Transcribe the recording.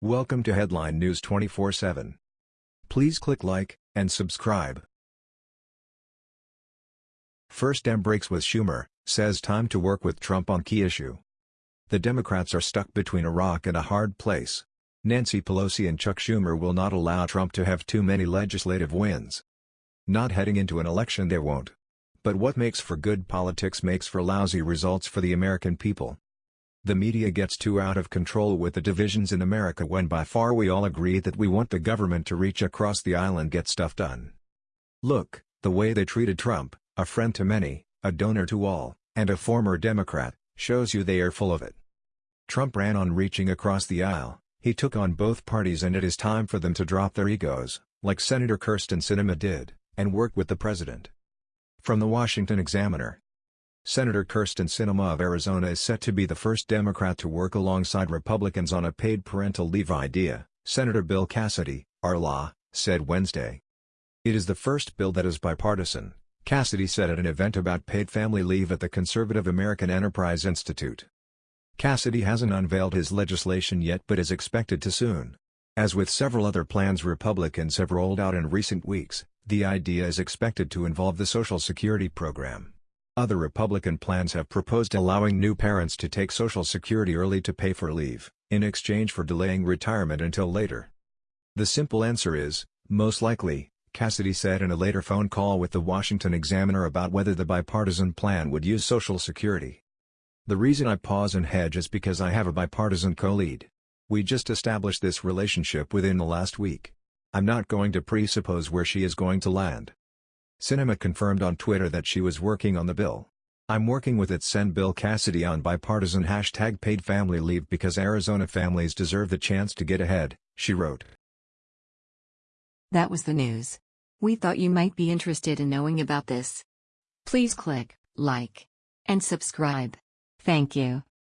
Welcome to Headline News 24/7. Please click like and subscribe. First Dem breaks with Schumer, says time to work with Trump on key issue. The Democrats are stuck between a rock and a hard place. Nancy Pelosi and Chuck Schumer will not allow Trump to have too many legislative wins. Not heading into an election they won't. But what makes for good politics makes for lousy results for the American people. The media gets too out of control with the divisions in America when by far we all agree that we want the government to reach across the aisle and get stuff done. Look, the way they treated Trump, a friend to many, a donor to all, and a former Democrat, shows you they are full of it. Trump ran on reaching across the aisle, he took on both parties and it is time for them to drop their egos, like Senator Kyrsten Sinema did, and work with the president. From the Washington Examiner Senator Kyrsten Sinema of Arizona is set to be the first Democrat to work alongside Republicans on a paid parental leave idea, Senator Bill Cassidy, our law, said Wednesday. It is the first bill that is bipartisan, Cassidy said at an event about paid family leave at the Conservative American Enterprise Institute. Cassidy hasn't unveiled his legislation yet but is expected to soon. As with several other plans Republicans have rolled out in recent weeks, the idea is expected to involve the Social Security program. Other Republican plans have proposed allowing new parents to take Social Security early to pay for leave, in exchange for delaying retirement until later. The simple answer is, most likely, Cassidy said in a later phone call with the Washington Examiner about whether the bipartisan plan would use Social Security. The reason I pause and hedge is because I have a bipartisan co-lead. We just established this relationship within the last week. I'm not going to presuppose where she is going to land. Sinema confirmed on Twitter that she was working on the bill. I'm working with it send Bill Cassidy on bipartisan hashtag paid family leave because Arizona families deserve the chance to get ahead, she wrote. That was the news. We thought you might be interested in knowing about this. Please click like and subscribe. Thank you.